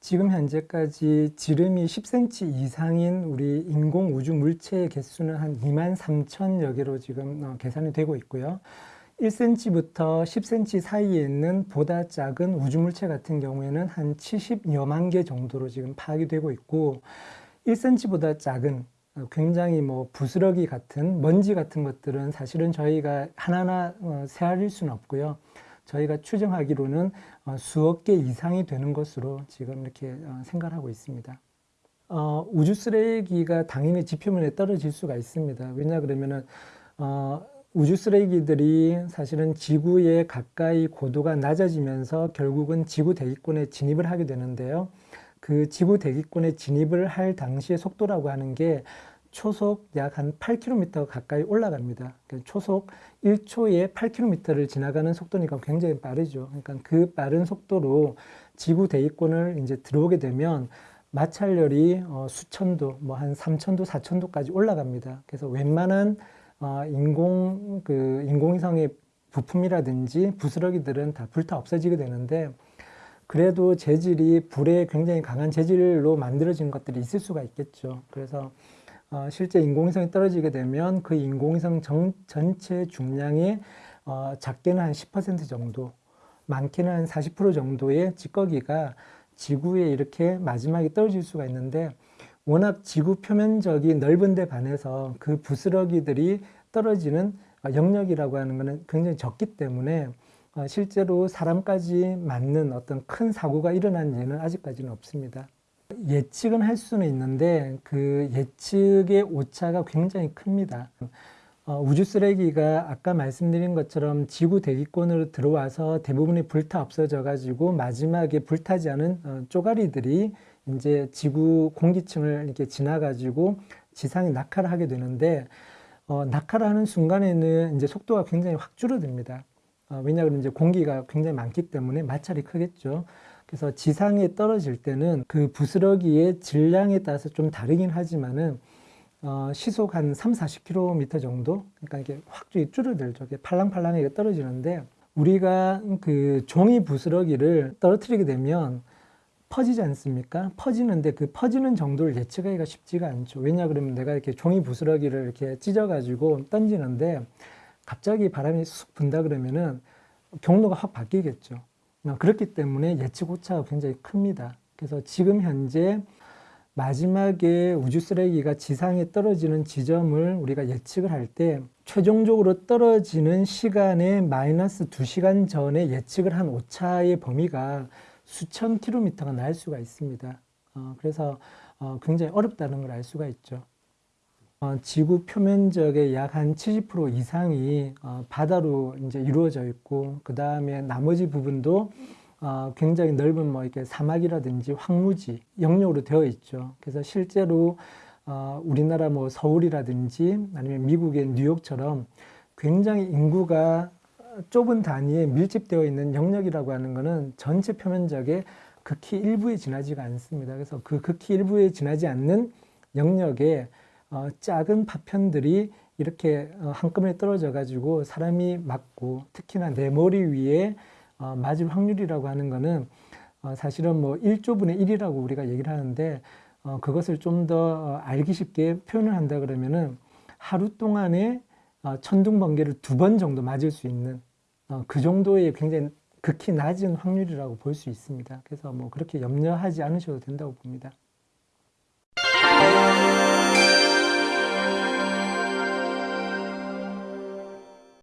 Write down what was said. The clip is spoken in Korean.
지금 현재까지 지름이 10cm 이상인 우리 인공 우주 물체의 개수는 한 2만 3천여 개로 지금 어, 계산이 되고 있고요. 1cm부터 10cm 사이에 있는 보다 작은 우주물체 같은 경우에는 한 70여만 개 정도로 지금 파악이 되고 있고 1cm보다 작은 어, 굉장히 뭐 부스러기 같은 먼지 같은 것들은 사실은 저희가 하나하나 어, 세알릴 수는 없고요. 저희가 추정하기로는 어, 수억 개 이상이 되는 것으로 지금 이렇게 생각하고 있습니다. 어, 우주 쓰레기가 당연히 지표면에 떨어질 수가 있습니다. 왜냐 그러면은 어, 우주 쓰레기들이 사실은 지구에 가까이 고도가 낮아지면서 결국은 지구 대기권에 진입을 하게 되는데요. 그 지구 대기권에 진입을 할 당시의 속도라고 하는 게 초속 약 한 8km 가까이 올라갑니다. 그러니까 초속 1초에 8km를 지나가는 속도니까 굉장히 빠르죠. 그러니까 그 빠른 속도로 지구 대기권을 이제 들어오게 되면 마찰열이 어, 수천도, 뭐 한 3천도, 4천도까지 올라갑니다. 그래서 웬만한 어, 인공 그 인공위성의 부품이라든지 부스러기들은 다 불타 없어지게 되는데 그래도 재질이 불에 굉장히 강한 재질로 만들어진 것들이 있을 수가 있겠죠. 그래서 어, 실제 인공위성이 떨어지게 되면 그 인공위성 정, 전체 중량의 어, 작게는 한 10% 정도, 많게는 한 40% 정도의 찌꺼기가 지구에 이렇게 마지막에 떨어질 수가 있는데 워낙 지구 표면적이 넓은 데 반해서 그 부스러기들이 떨어지는 영역이라고 하는 것은 굉장히 적기 때문에 어, 실제로 사람까지 맞는 어떤 큰 사고가 일어난 예는 아직까지는 없습니다. 예측은 할 수는 있는데 그 예측의 오차가 굉장히 큽니다. 어, 우주 쓰레기가 아까 말씀드린 것처럼 지구 대기권으로 들어와서 대부분이 불타 없어져 가지고 마지막에 불타지 않은 어, 쪼가리들이 이제 지구 공기층을 이렇게 지나가지고 지상에 낙하를 하게 되는데 어, 낙하를 하는 순간에는 이제 속도가 굉장히 확 줄어듭니다. 어, 왜냐하면 이제 공기가 굉장히 많기 때문에 마찰이 크겠죠. 그래서 지상에 떨어질 때는 그 부스러기의 질량에 따라서 좀 다르긴 하지만은 어, 시속 한 3, 40km 정도, 그러니까 이게 확 줄어들죠. 팔랑팔랑하게 떨어지는데 우리가 그 종이 부스러기를 떨어뜨리게 되면 퍼지지 않습니까? 퍼지는데 그 퍼지는 정도를 예측하기가 쉽지가 않죠. 왜냐 그러면 내가 이렇게 종이 부스러기를 이렇게 찢어가지고 던지는데 갑자기 바람이 쑥 분다 그러면은 경로가 확 바뀌겠죠. 어, 그렇기 때문에 예측 오차가 굉장히 큽니다. 그래서 지금 현재 마지막에 우주 쓰레기가 지상에 떨어지는 지점을 우리가 예측을 할 때 최종적으로 떨어지는 시간에 마이너스 2시간 전에 예측을 한 오차의 범위가 수천 킬로미터가 날 수가 있습니다. 어, 그래서 어, 굉장히 어렵다는 걸 알 수가 있죠. 어, 지구 표면적의 약 한 70% 이상이 어, 바다로 이제 이루어져 있고 그 다음에 나머지 부분도 어, 굉장히 넓은 뭐 이렇게 사막이라든지 황무지 영역으로 되어 있죠. 그래서 실제로 어, 우리나라 뭐 서울이라든지 아니면 미국의 뉴욕처럼 굉장히 인구가 좁은 단위에 밀집되어 있는 영역이라고 하는 것은 전체 표면적의 극히 일부에 지나지가 않습니다. 그래서 그 극히 일부에 지나지 않는 영역에 어, 작은 파편들이 이렇게 어, 한꺼번에 떨어져 가지고 사람이 맞고 특히나 내 머리 위에 어, 맞을 확률이라고 하는 어, 사실은 뭐 1조분의 1이라고 우리가 얘기를 하는데 어, 그것을 좀더 어, 알기 쉽게 표현을 한다 그러면은 하루 동안에 어, 천둥 번개를 두 번 정도 맞을 수 있는 어, 그 정도의 굉장히 극히 낮은 확률이라고 볼 수 있습니다. 그래서 뭐 그렇게 염려하지 않으셔도 된다고 봅니다.